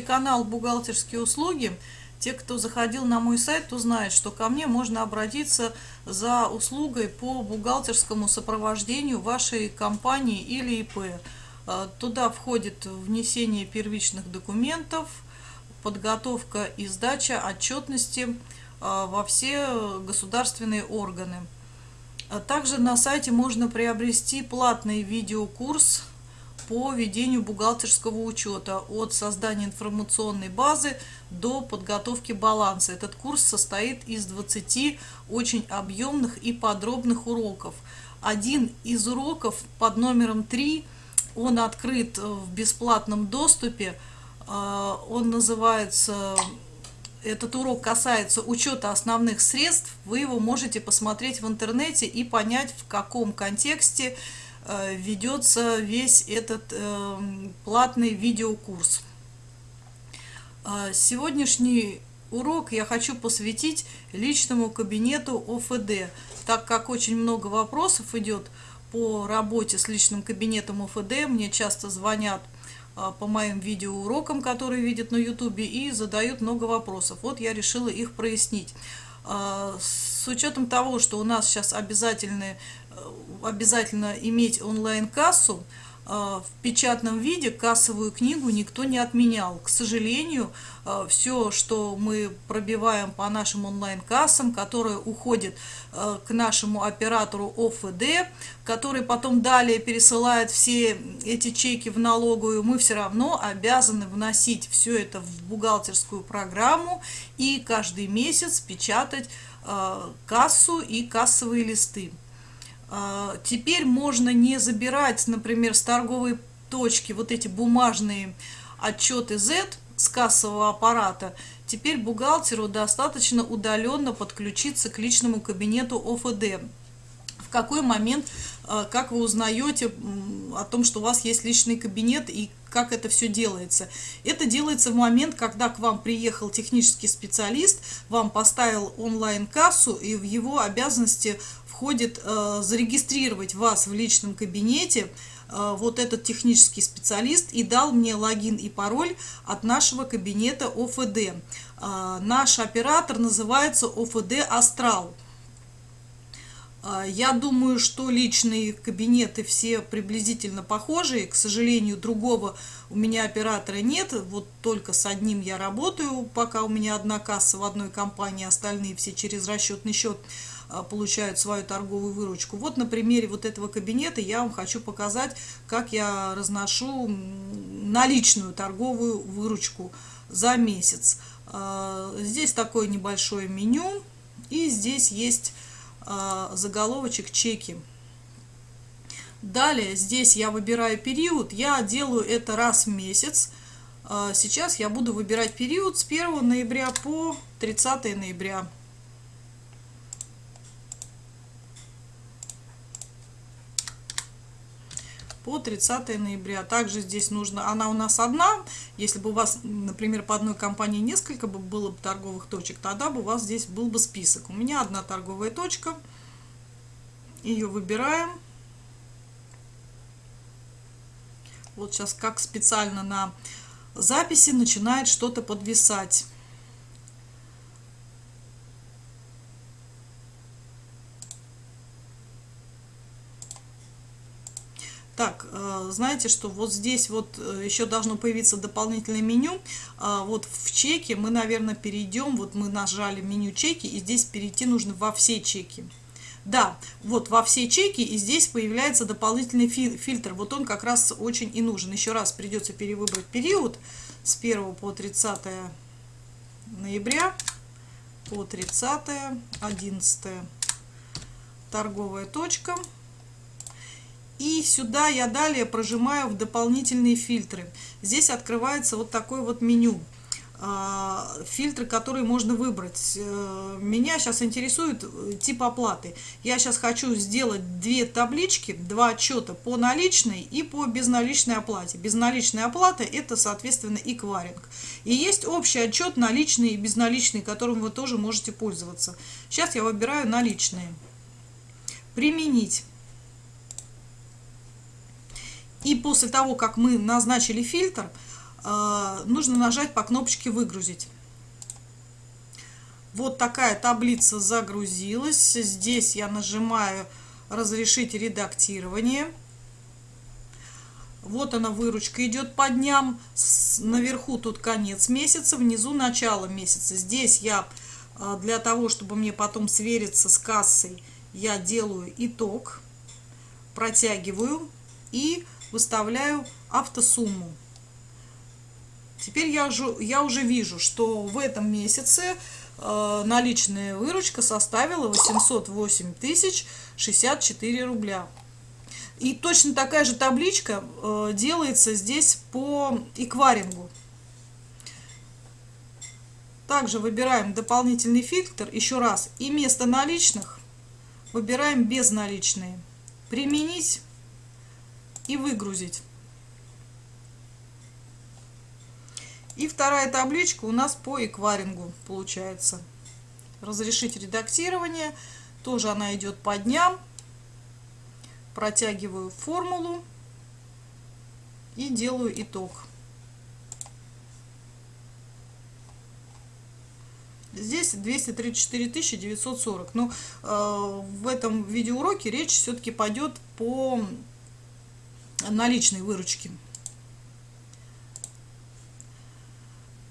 канал «Бухгалтерские услуги». Те, кто заходил на мой сайт, то знают, что ко мне можно обратиться за услугой по бухгалтерскому сопровождению вашей компании или ИП. Э, туда входит внесение первичных документов, подготовка и сдача отчетности э, во все государственные органы. А также на сайте можно приобрести платный видеокурс по ведению бухгалтерского учета от создания информационной базы до подготовки баланса. Этот курс состоит из 20 очень объемных и подробных уроков. Один из уроков под номером 3, он открыт в бесплатном доступе, а, он называется этот урок касается учета основных средств, вы его можете посмотреть в интернете и понять, в каком контексте Э, ведется весь этот э, платный видеокурс. А сегодняшний урок я хочу посвятить личному кабинету ОФД, так как очень много вопросов идет по работе с личным кабинетом ОФД. Мне часто звонят а, по моим видеоурокам, которые видят на YouTube, и задают много вопросов. Вот я решила их прояснить. С учетом того, что у нас сейчас обязательные обязательно иметь онлайн-кассу, а, в печатном виде кассовую книгу никто не отменял. К сожалению, а, все, что мы пробиваем по нашим онлайн-кассам, которые уходят к нашему оператору ОФД, который потом далее пересылает все эти чеки в налоговую, мы все равно обязаны вносить все это в бухгалтерскую программу и каждый месяц печатать кассу и кассовые листы. А, теперь можно не забирать, например, с торговой точки вот эти бумажные отчеты Z с кассового аппарата. Теперь бухгалтеру достаточно удаленно подключиться к личному кабинету ОФД. Какой момент, а, как вы узнаете о том, что у вас есть личный кабинет и как это все делается. Это делается в момент, когда к вам приехал технический специалист, вам поставил онлайн-кассу, и в его обязанности входит э, зарегистрировать вас в личном кабинете э, вот этот технический специалист и дал мне логин и пароль от нашего кабинета ОФД. Э, наш оператор называется ОФД Астрал. Я думаю, что личные кабинеты все приблизительно похожие. К сожалению, другого у меня оператора нет. Вот только с одним я работаю, пока у меня одна касса в одной компании, остальные все через расчетный счет. А, получают свою торговую выручку. Вот на примере вот этого кабинета я вам хочу показать, как я разношу наличную торговую выручку за месяц. А, здесь такое небольшое меню, и здесь есть а, заголовочек чеки. Далее здесь я выбираю период, я делаю это раз в месяц. Сейчас я буду выбирать период с 1 ноября по 30 ноября. По 30 ноября. Также здесь нужно, она у нас одна, если бы у вас, например, по одной компании несколько бы было бы торговых точек, тогда бы у вас здесь был бы список. У меня одна торговая точка, ее выбираем. Вот сейчас как специально на записи начинает что-то подвисать. Так, э, знаете, что вот здесь вот э, еще должно появиться дополнительное меню. А, вот в чеке мы, наверное, перейдем, вот мы нажали меню чеки, и здесь перейти нужно во все чеки. Да, вот во все чеки, и здесь появляется дополнительный фильтр. Вот он как раз очень и нужен. Еще раз придется перевыбрать период с 1 по 30 ноября по 30 11 торговая точка и сюда я далее прожимаю в дополнительные фильтры. Здесь открывается вот такое вот меню. А, фильтры, которые можно выбрать. Э, меня сейчас интересует э, тип оплаты. Я сейчас хочу сделать две таблички, два отчета по наличной и по безналичной оплате. Безналичная оплата это, соответственно, эквайринг. И есть общий отчет наличный и безналичный, которым вы тоже можете пользоваться. Сейчас я выбираю наличные. Применить. И после того, как мы назначили фильтр, э, нужно нажать по кнопочке «Выгрузить». Вот такая таблица загрузилась. Здесь я нажимаю «Разрешить редактирование». Вот она выручка идет по дням. Наверху тут конец месяца, внизу начало месяца. Здесь я э, для того, чтобы мне потом свериться с кассой, я делаю итог, протягиваю и выставляю автосумму. Теперь я уже, я уже вижу, что в этом месяце э, наличная выручка составила 808 тысяч 64 рубля. И точно такая же табличка э, делается здесь по экварингу. Также выбираем дополнительный фильтр, еще раз, и вместо наличных выбираем безналичные. Применить и выгрузить. И вторая табличка у нас по экварингу получается. Разрешить редактирование. Тоже она идет по дням. Протягиваю формулу и делаю итог. Здесь 234 940. Но э, в этом видеоуроке речь все-таки пойдет по наличной выручке.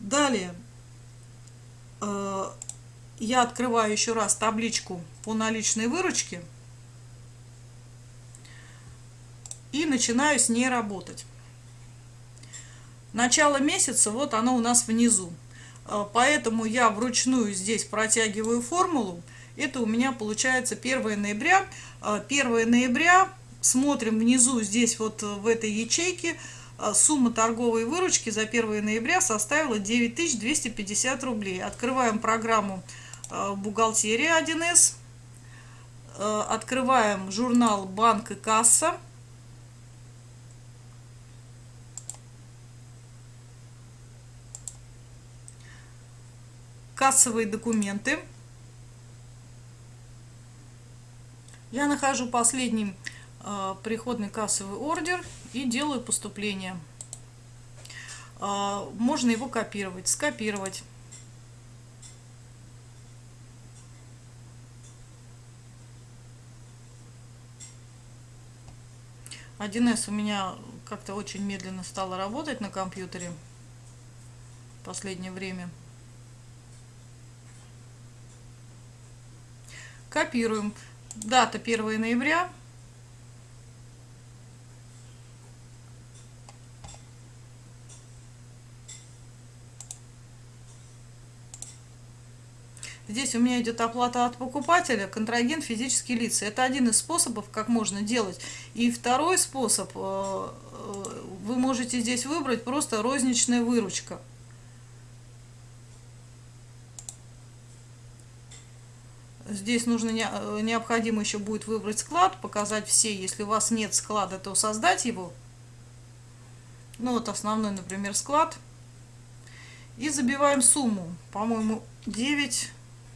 Далее э, я открываю еще раз табличку по наличной выручке и начинаю с ней работать. Начало месяца, вот оно у нас внизу. Э, поэтому я вручную здесь протягиваю формулу. Это у меня получается 1 ноября. 1 э, ноября смотрим внизу, здесь вот в этой ячейке, а, сумма торговой выручки за 1 ноября составила 9250 рублей. Открываем программу а, «Бухгалтерия 1С», а, открываем журнал «Банк и касса», кассовые документы. Я нахожу последний э, приходный кассовый ордер и делаю поступление. Э, можно его копировать, скопировать. Один с у меня как-то очень медленно стало работать на компьютере в последнее время. Копируем. Дата 1 ноября Здесь у меня идет оплата от покупателя, контрагент физические лица. Это один из способов, как можно делать. И второй способ, э, э, вы можете здесь выбрать просто розничная выручка. Здесь нужно э, необходимо еще будет выбрать склад, показать все. Если у вас нет склада, то создать его. Ну вот основной, например, склад. И забиваем сумму. По-моему, 9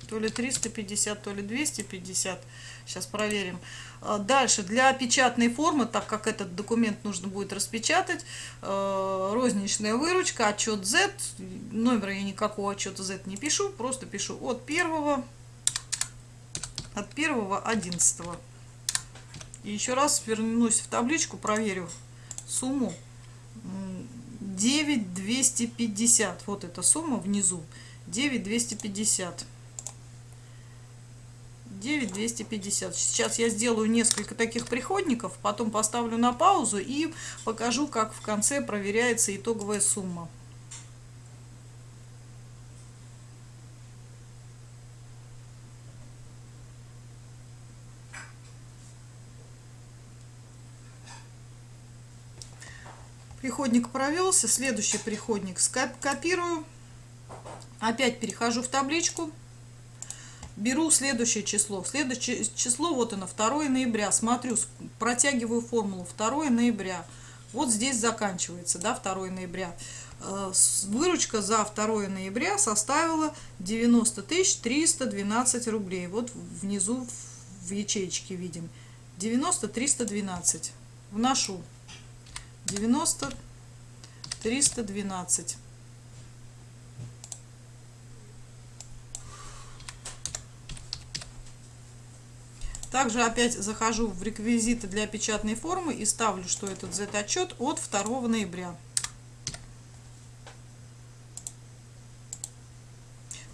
то ли 350, то ли 250. Сейчас проверим. А, дальше, для печатной формы, так как этот документ нужно будет распечатать, э, розничная выручка, отчет Z, номера я никакого отчета Z не пишу, просто пишу от первого, от первого 11. И еще раз вернусь в табличку, проверю сумму 9250. Вот эта сумма внизу. 9250. 9250. Сейчас я сделаю несколько таких приходников, потом поставлю на паузу и покажу, как в конце проверяется итоговая сумма. Приходник провелся, следующий приходник копирую, опять перехожу в табличку, беру следующее число. Следующее число, вот оно, 2 ноября. Смотрю, протягиваю формулу 2 ноября. Вот здесь заканчивается, да, 2 ноября. Э, выручка за 2 ноября составила 90 312 рублей. Вот внизу в ячейке видим. 90 312. Вношу 90 312. Также опять захожу в реквизиты для печатной формы и ставлю, что этот Z-отчет от 2 ноября.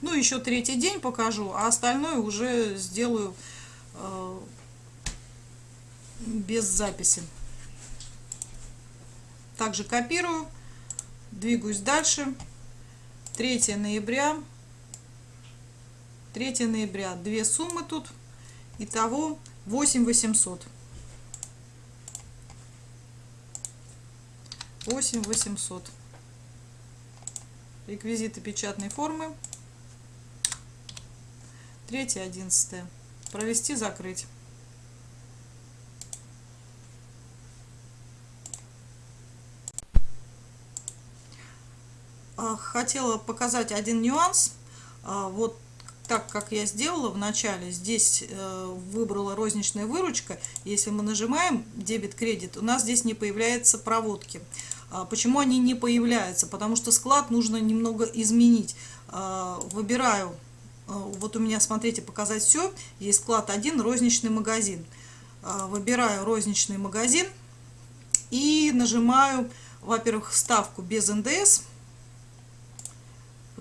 Ну, еще третий день покажу, а остальное уже сделаю э, без записи. Также копирую, двигаюсь дальше. 3 ноября. 3 ноября. Две суммы тут. Итого 8800. 8800. Реквизиты печатной формы. 3 11 Провести, закрыть. А, хотела показать один нюанс. А, вот так как я сделала в начале, здесь э, выбрала розничная выручка, если мы нажимаем дебет-кредит, у нас здесь не появляется проводки. А почему они не появляются? Потому что склад нужно немного изменить. А, выбираю, э, вот у меня, смотрите, показать все, есть склад 1, розничный магазин. А, выбираю розничный магазин и нажимаю, во-первых, ставку без НДС –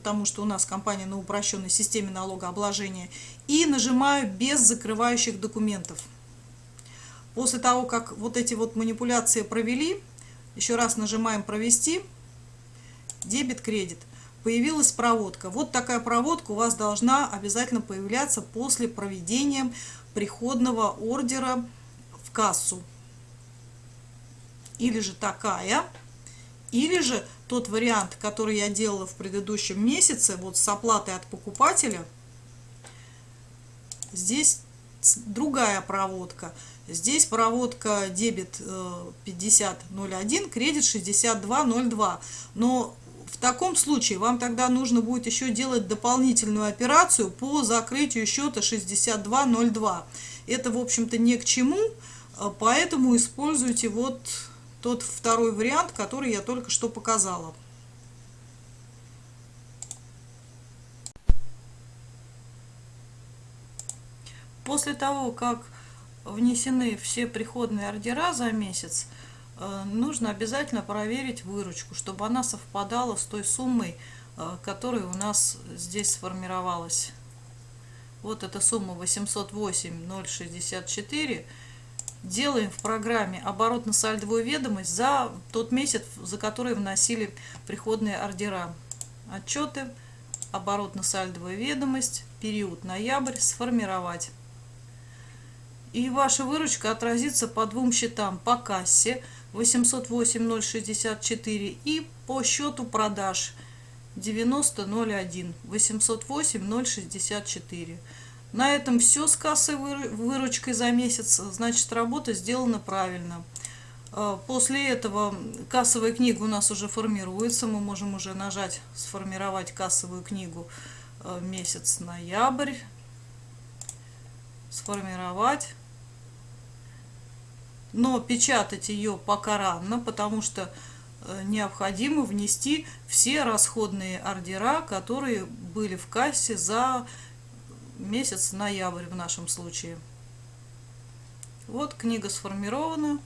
потому что у нас компания на упрощенной системе налогообложения, и нажимаю без закрывающих документов. После того, как вот эти вот манипуляции провели, еще раз нажимаем «Провести», дебет-кредит. Появилась проводка. Вот такая проводка у вас должна обязательно появляться после проведения приходного ордера в кассу. Или же такая, или же тот вариант, который я делала в предыдущем месяце, вот с оплатой от покупателя, здесь другая проводка. Здесь проводка дебет 5001, э, кредит 6202. Но в таком случае вам тогда нужно будет еще делать дополнительную операцию по закрытию счета 6202. Это, в общем-то, ни к чему, э, поэтому используйте вот тот второй вариант, который я только что показала. После того, как внесены все приходные ордера за месяц, э, нужно обязательно проверить выручку, чтобы она совпадала с той суммой, э, которая у нас здесь сформировалась. Вот эта сумма 808 064 делаем в программе оборотно-сальдовую ведомость за тот месяц, за который вносили приходные ордера. Отчеты, оборотно-сальдовая ведомость, период ноябрь, сформировать. И ваша выручка отразится по двум счетам, по кассе 808.064 и по счету продаж 90.01 808.064. На этом все с кассовой выручкой за месяц. Значит, работа сделана правильно. А, после этого кассовая книга у нас уже формируется. Мы можем уже нажать «Сформировать кассовую книгу а, месяц ноябрь». Сформировать. Но печатать ее пока рано, потому что э, необходимо внести все расходные ордера, которые были в кассе за месяц ноябрь в нашем случае. Вот книга сформирована.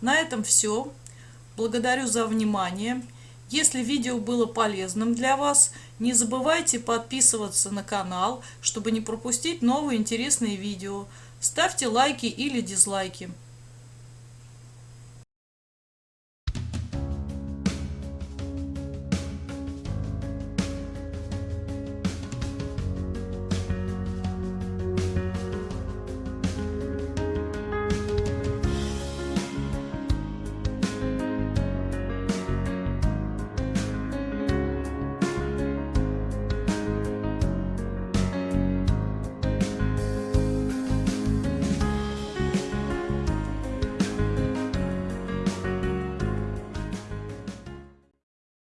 На этом все. Благодарю за внимание. Если видео было полезным для вас, не забывайте подписываться на канал, чтобы не пропустить новые интересные видео. Ставьте лайки или дизлайки.